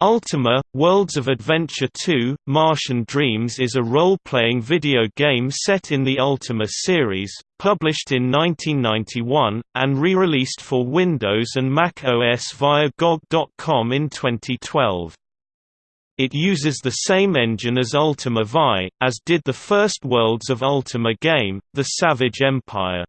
Ultima, Worlds of Adventure 2, Martian Dreams is a role-playing video game set in the Ultima series, published in 1991, and re-released for Windows and Mac OS via GOG.com in 2012. It uses the same engine as Ultima Vi, as did the first Worlds of Ultima game, The Savage Empire.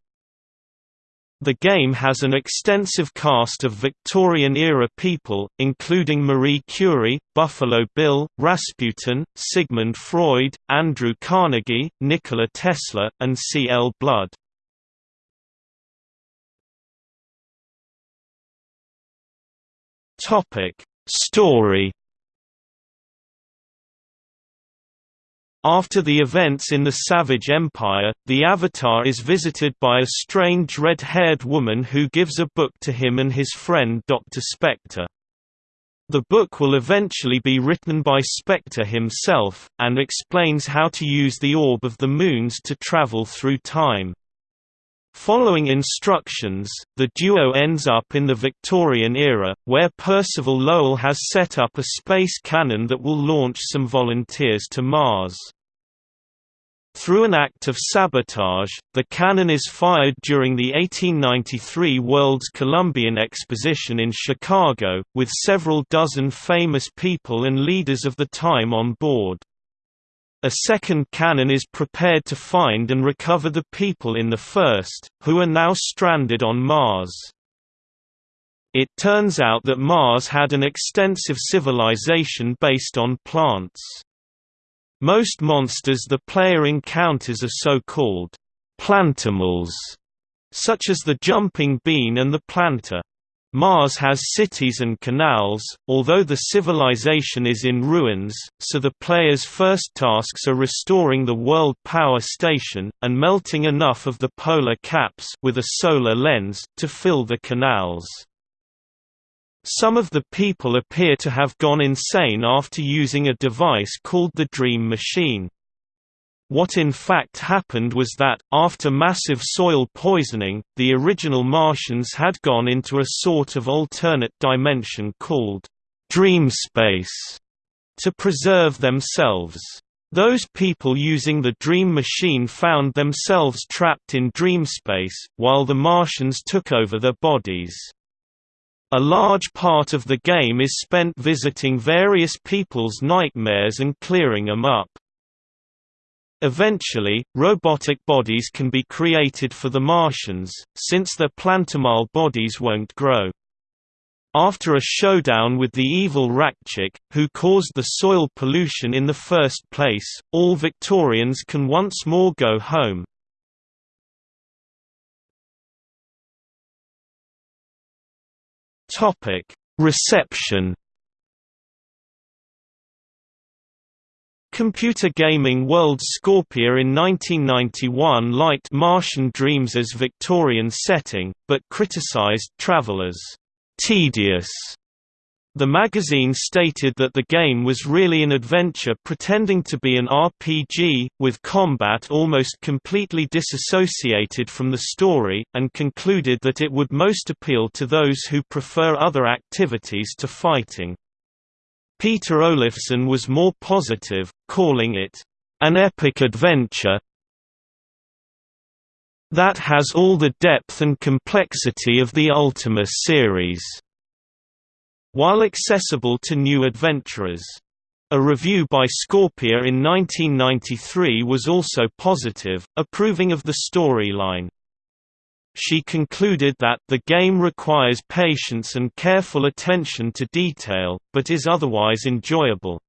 The game has an extensive cast of Victorian-era people, including Marie Curie, Buffalo Bill, Rasputin, Sigmund Freud, Andrew Carnegie, Nikola Tesla, and C. L. Blood. Story After the events in the Savage Empire, the Avatar is visited by a strange red-haired woman who gives a book to him and his friend Dr. Spectre. The book will eventually be written by Spectre himself, and explains how to use the Orb of the Moons to travel through time. Following instructions, the duo ends up in the Victorian era, where Percival Lowell has set up a space cannon that will launch some volunteers to Mars. Through an act of sabotage, the cannon is fired during the 1893 World's Columbian Exposition in Chicago, with several dozen famous people and leaders of the time on board. A second cannon is prepared to find and recover the people in the first, who are now stranded on Mars. It turns out that Mars had an extensive civilization based on plants. Most monsters the player encounters are so-called plantimals, such as the jumping bean and the planther. Mars has cities and canals, although the civilization is in ruins, so the player's first tasks are restoring the World Power Station, and melting enough of the polar caps with a solar lens, to fill the canals. Some of the people appear to have gone insane after using a device called the Dream Machine. What in fact happened was that, after massive soil poisoning, the original Martians had gone into a sort of alternate dimension called dream space to preserve themselves. Those people using the Dream Machine found themselves trapped in dream space, while the Martians took over their bodies. A large part of the game is spent visiting various people's nightmares and clearing them up. Eventually, robotic bodies can be created for the Martians, since their plantimal bodies won't grow. After a showdown with the evil Raxachk, who caused the soil pollution in the first place, all Victorians can once more go home. Reception Computer Gaming World Scorpia in 1991 liked Martian Dreams' as Victorian setting, but criticized Travel as tedious. The magazine stated that the game was really an adventure pretending to be an RPG, with combat almost completely disassociated from the story, and concluded that it would most appeal to those who prefer other activities to fighting. Peter Olafson was more positive, calling it, "...an epic adventure that has all the depth and complexity of the Ultima series." While accessible to new adventurers. A review by Scorpia in 1993 was also positive, approving of the storyline. She concluded that the game requires patience and careful attention to detail, but is otherwise enjoyable.